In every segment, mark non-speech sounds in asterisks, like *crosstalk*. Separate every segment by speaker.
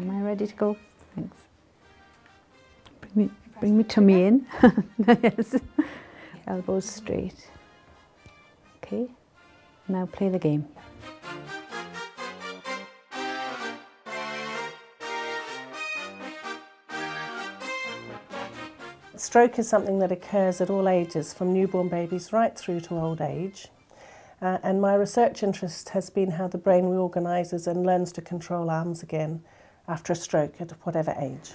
Speaker 1: Am I ready to go? Thanks. Bring me, bring me tummy in. *laughs* yes. Elbows straight. Okay. Now play the game.
Speaker 2: Stroke is something that occurs at all ages, from newborn babies right through to old age. Uh, and my research interest has been how the brain reorganises and learns to control arms again after a stroke at whatever age.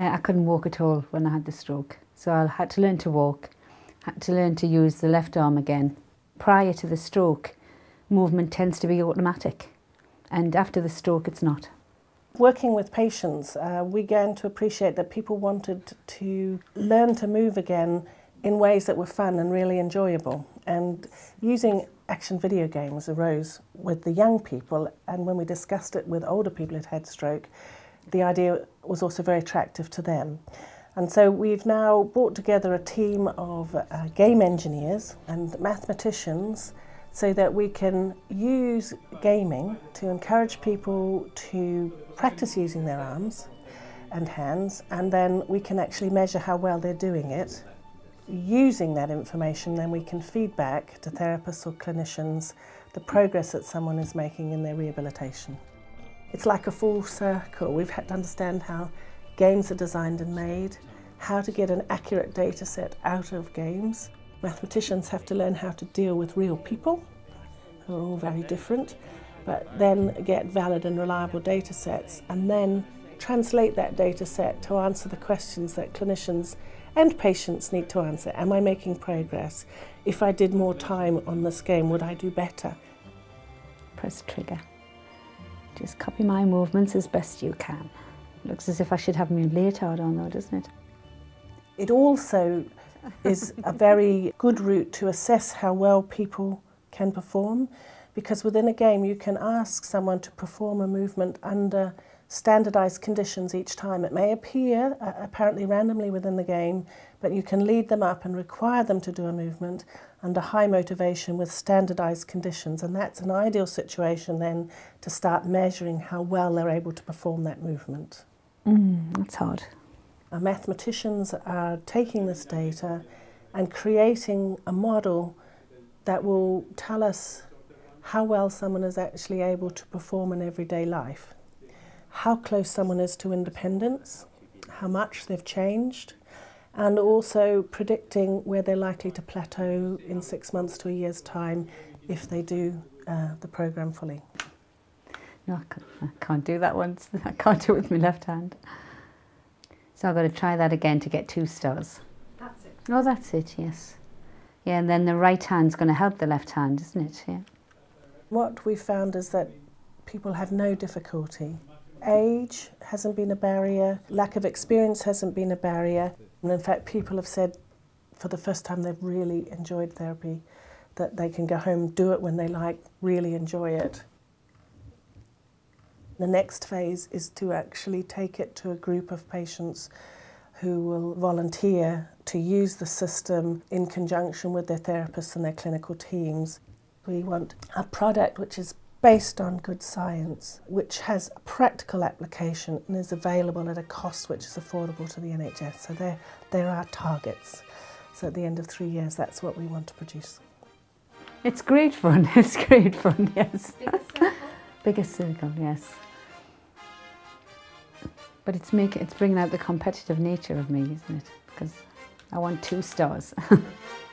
Speaker 1: Uh, I couldn't walk at all when I had the stroke, so I had to learn to walk, had to learn to use the left arm again. Prior to the stroke, movement tends to be automatic, and after the stroke, it's not.
Speaker 2: Working with patients, uh, we began to appreciate that people wanted to learn to move again in ways that were fun and really enjoyable. And using action video games arose with the young people, and when we discussed it with older people who'd had stroke, the idea was also very attractive to them. And so we've now brought together a team of uh, game engineers and mathematicians so that we can use gaming to encourage people to practice using their arms and hands and then we can actually measure how well they're doing it. Using that information then we can feed back to therapists or clinicians the progress that someone is making in their rehabilitation. It's like a full circle. We've had to understand how games are designed and made, how to get an accurate data set out of games, Mathematicians have to learn how to deal with real people, who are all very different, but then get valid and reliable data sets and then translate that data set to answer the questions that clinicians and patients need to answer. Am I making progress? If I did more time on this game, would I do better?
Speaker 1: Press trigger. Just copy my movements as best you can. Looks as if I should have my leotard on though, doesn't it?
Speaker 2: It also is a very good route to assess how well people can perform because within a game you can ask someone to perform a movement under standardized conditions each time. It may appear uh, apparently randomly within the game, but you can lead them up and require them to do a movement under high motivation with standardized conditions. And that's an ideal situation then to start measuring how well they're able to perform that movement.
Speaker 1: Mm, that's hard.
Speaker 2: Our mathematicians are taking this data and creating a model that will tell us how well someone is actually able to perform in everyday life, how close someone is to independence, how much they've changed, and also predicting where they're likely to plateau in six months to a year's time if they do uh, the program fully.
Speaker 1: No, I can't do that once. *laughs* I can't do it with my left hand. So I've got to try that again to get two stars.
Speaker 3: That's it.
Speaker 1: Oh, that's it, yes. Yeah, and then the right hand's going to help the left hand, isn't it? Yeah.
Speaker 2: What we found is that people have no difficulty. Age hasn't been a barrier, lack of experience hasn't been a barrier. And in fact, people have said for the first time they've really enjoyed therapy, that they can go home, do it when they like, really enjoy it. The next phase is to actually take it to a group of patients who will volunteer to use the system in conjunction with their therapists and their clinical teams. We want a product which is based on good science, which has a practical application and is available at a cost which is affordable to the NHS. So there, there are targets. So at the end of three years, that's what we want to produce.
Speaker 1: It's great fun. *laughs* It's great fun, yes.
Speaker 3: Biggest circle? *laughs*
Speaker 1: Biggest circle, yes. But it's make it's bringing out the competitive nature of me, isn't it? Because I want two stars. *laughs*